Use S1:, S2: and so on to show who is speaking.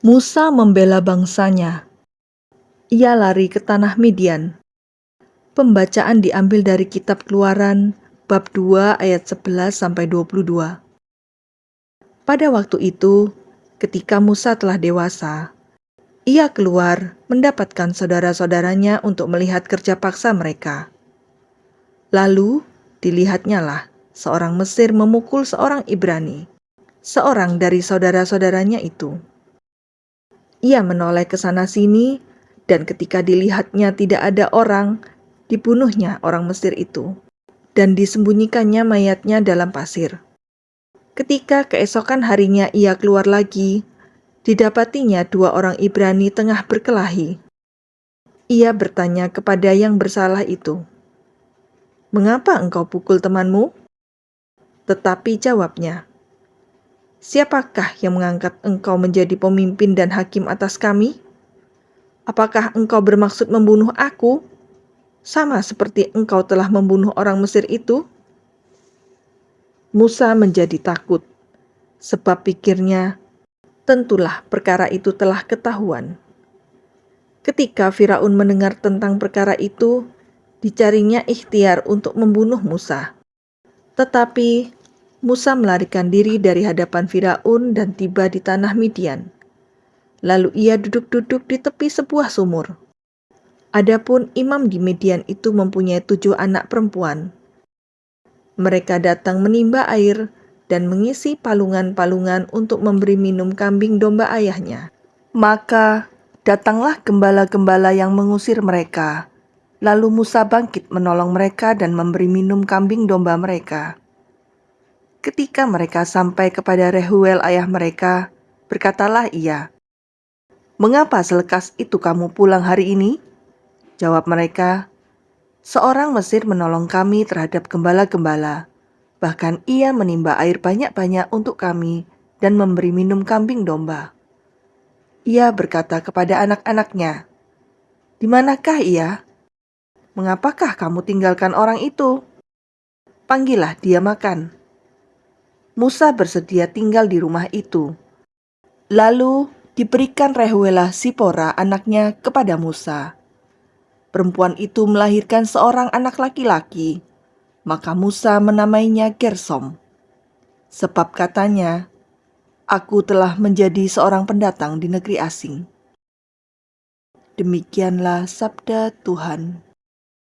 S1: Musa membela bangsanya. Ia lari ke tanah Midian. Pembacaan diambil dari kitab Keluaran bab 2 ayat 11 sampai 22. Pada waktu itu, ketika Musa telah dewasa, ia keluar mendapatkan saudara-saudaranya untuk melihat kerja paksa mereka. Lalu dilihatnya lah seorang Mesir memukul seorang Ibrani, seorang dari saudara-saudaranya itu. Ia menoleh ke sana-sini, dan ketika dilihatnya tidak ada orang, dibunuhnya orang Mesir itu, dan disembunyikannya mayatnya dalam pasir. Ketika keesokan harinya ia keluar lagi, didapatinya dua orang Ibrani tengah berkelahi. Ia bertanya kepada yang bersalah itu, "Mengapa engkau pukul temanmu?" Tetapi jawabnya, Siapakah yang mengangkat engkau menjadi pemimpin dan hakim atas kami? Apakah engkau bermaksud membunuh aku, sama seperti engkau telah membunuh orang Mesir itu? Musa menjadi takut, sebab pikirnya, tentulah perkara itu telah ketahuan. Ketika Firaun mendengar tentang perkara itu, dicarinya ikhtiar untuk membunuh Musa. Tetapi Musa melarikan diri dari hadapan Firaun dan tiba di tanah Midian. Lalu ia duduk-duduk di tepi sebuah sumur. Adapun imam di Midian itu mempunyai tujuh anak perempuan. Mereka datang menimba air dan mengisi palungan-palungan untuk memberi minum kambing domba ayahnya. Maka datanglah gembala-gembala yang mengusir mereka. Lalu Musa bangkit menolong mereka dan memberi minum kambing domba mereka. Ketika mereka sampai kepada Rehuel ayah mereka, berkatalah ia, Mengapa selekas itu kamu pulang hari ini? Jawab mereka, Seorang Mesir menolong kami terhadap gembala-gembala. Bahkan ia menimba air banyak-banyak untuk kami dan memberi minum kambing domba. Ia berkata kepada anak-anaknya, Di manakah ia? Mengapakah kamu tinggalkan orang itu? Panggillah dia makan. Musa bersedia tinggal di rumah itu. Lalu diberikan Rehuela Sipora anaknya kepada Musa. Perempuan itu melahirkan seorang anak laki-laki, maka Musa menamainya Gersom. Sebab katanya, Aku telah menjadi seorang pendatang di negeri asing. Demikianlah sabda Tuhan.